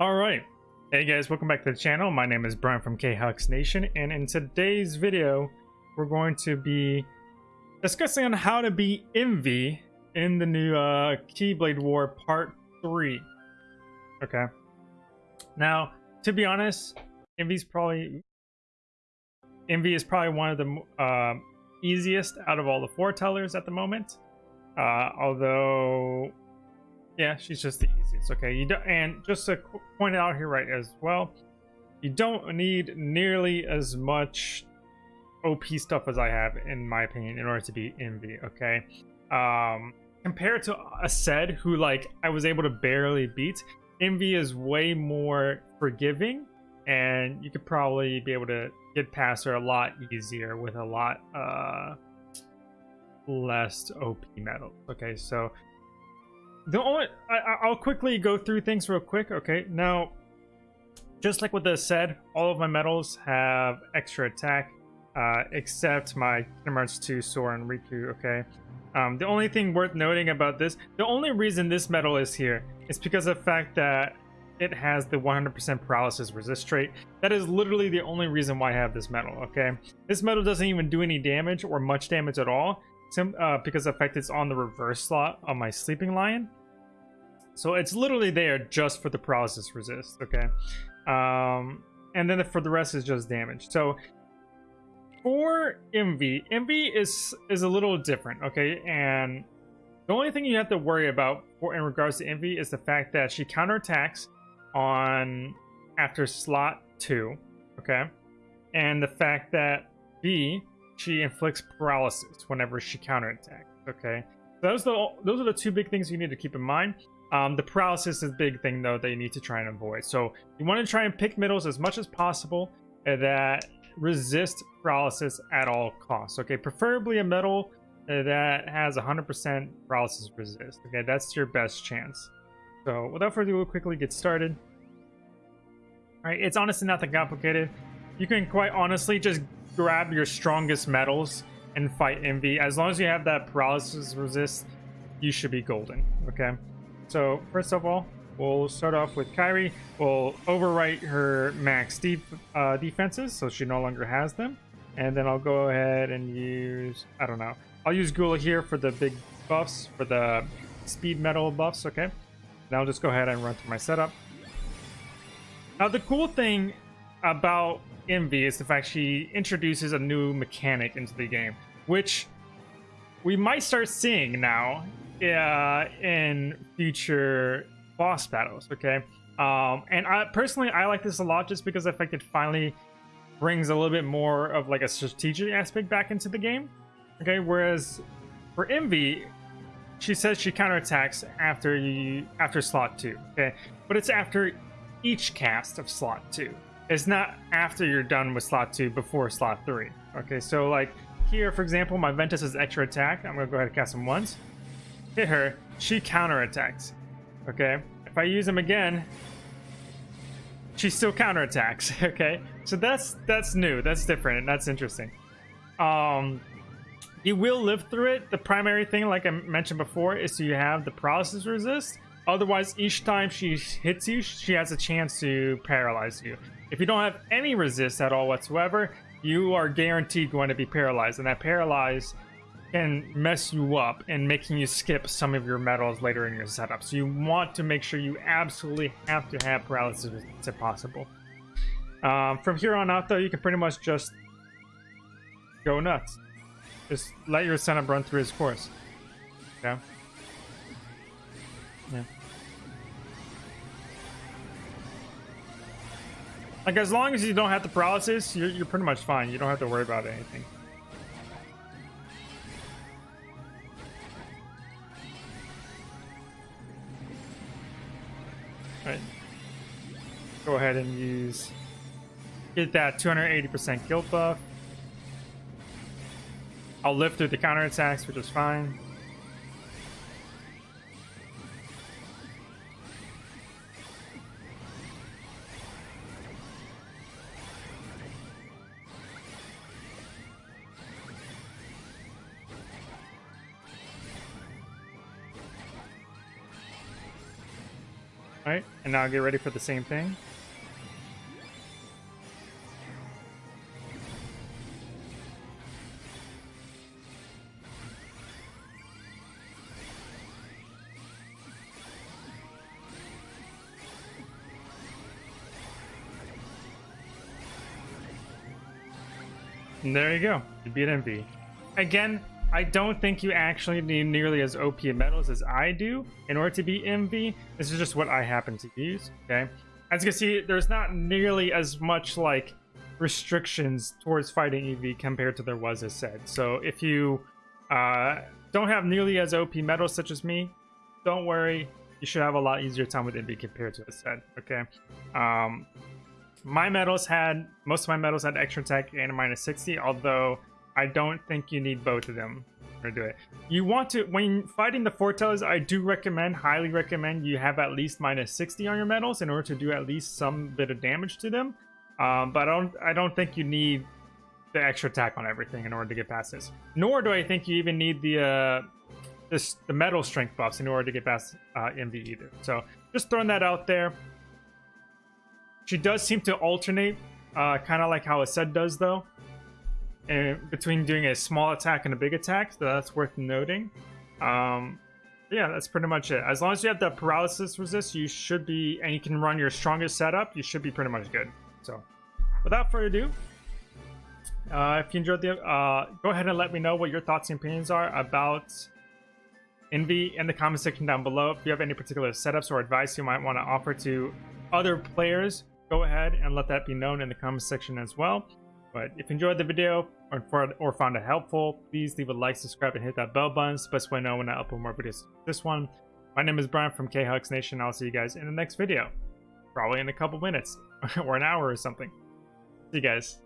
All right. Hey guys, welcome back to the channel. My name is Brian from K-Hux Nation, and in today's video, we're going to be discussing on how to be Invi in the new uh, Keyblade War Part 3. Okay. Now, to be honest, Invi's probably... Invi is probably one of the uh, easiest out of all the foretellers at the moment. Uh, although yeah, she's just the easiest. Okay, you don't, and just to point out here right as well, you don't need nearly as much OP stuff as I have, in my opinion, in order to be Invi. Okay, um, compared to Aced, who like I was able to barely beat, Invi is way more forgiving, and you could probably be able to get past her a lot easier with a lot uh less OP medal. Okay, so the only I, will quickly go through things real quick. Okay, now, just like what this said, all of my medals have extra attack, uh, except my Kingdom Hearts 2 Sora and Riku. Okay, um, the only thing worth noting about this, the only reason this medal is here is because of the fact that it has the 100% paralysis resist trait. That is literally the only reason why I have this medal. Okay, this medal doesn't even do any damage or much damage at all sim uh, because the fact it's on the reverse slot on my Sleeping Lion. So it's literally there just for the paralysis resist, okay? Um, and then for the rest is just damage. So for Invi, Invi is is a little different, okay? And the only thing you have to worry about for in regards to Invi is the fact that she counterattacks on after slot two, okay? And the fact that B she inflicts paralysis whenever she counterattacks. Okay, so those are the those are the two big things you need to keep in mind. Um, the paralysis is a big thing though that you need to try and avoid. So you want to try and pick middles as much as possible that resist paralysis at all costs. Okay, preferably a medal that has 100% paralysis resist. Okay, that's your best chance. So without further ado, we'll quickly get started. All right, it's honestly not that complicated. You can quite honestly just grab your strongest medals and fight Invi. As long as you have that paralysis resist, you should be golden. Okay. So first of all, we'll start off with Kairi. We'll overwrite her max def uh, defenses, so she no longer has them. And then I'll go ahead and use, I don't know. I'll use Gula here for the big buffs, for the speed metal buffs, okay? Now I'll just go ahead and run through my setup. Now the cool thing about Invi is the fact she introduces a new mechanic into the game, which we might start seeing now uh, in future boss battles. Okay, um, and I personally I like this a lot just because the fact it finally brings a little bit more of like a strategic aspect back into the game. Okay, whereas for Invi, she says she counterattacks after you after slot two. Okay, but it's after each cast of slot two. It's not after you're done with slot 2 before slot 3. Okay, so like here, for example, my Ventus is extra attack. I'm to go ahead and cast him once. Hit her. She counterattacks. Okay? If I use him again, she still counterattacks. Okay? So that's that's new. That's different. And that's interesting. Um, you will live through it. The primary thing, like I mentioned before, is you have the paralysis resist. Otherwise, each time she hits you, she has a chance to paralyze you. If you don't have any resist at all whatsoever, you are guaranteed going to be paralyzed. And that paralyze can mess you up and making you skip some of your medals later in your setup. So you want to make sure you absolutely have to have paralysis if possible. Um, from here on out, though, you can pretty much just go nuts. Just let your setup run through his course. Yeah. Yeah. Like, as long as you don't have the paralysis, you're, you're pretty much fine. You don't have to worry about anything. Right. Go ahead and use... Get that 280% guilt buff. I'll live through the counterattacks, which is fine. Alright, and now get ready for the same thing. And there you go. You beat Invi. Again, I don't think you actually need nearly as OP medals as I do in order to beat Invi. This is just what I happen to use, okay? As you can see, there's not nearly as much, like, restrictions towards fighting Invi compared to there was Aced. So if you uh, don't have nearly as OP medals such as me, don't worry. You should have a lot easier time with Invi compared to Aced, okay? Um, my medals had most of my medals had extra attack and a minus 60 although i don't think you need both of them to do it. You want to when fighting the foretellers i do recommend highly recommend you have at least minus 60 on your medals in order to do at least some bit of damage to them. Um, but i don't i don't think you need the extra attack on everything in order to get past this. Nor do i think you even need the uh this the metal strength buffs in order to get past uh, Invi either. So just throwing that out there. She does seem to alternate, uh, kind of like how a Aced does, though, and between doing a small attack and a big attack. So that's worth noting. Um, yeah, that's pretty much it. As long as you have the paralysis resist, you should be, and you can run your strongest setup, you should be pretty much good. So, without further ado, uh, if you enjoyed the, uh, go ahead and let me know what your thoughts and opinions are about Invi in the comment section down below. If you have any particular setups or advice you might want to offer to other players go ahead and let that be known in the comment section as well. But if you enjoyed the video or, or found it helpful, please leave a like, subscribe, and hit that bell button. It's the best way to know when I upload more videos like this one. My name is Brian from K-Hux Nation. I'll see you guys in the next video. Probably in a couple minutes or an hour or something. See you guys.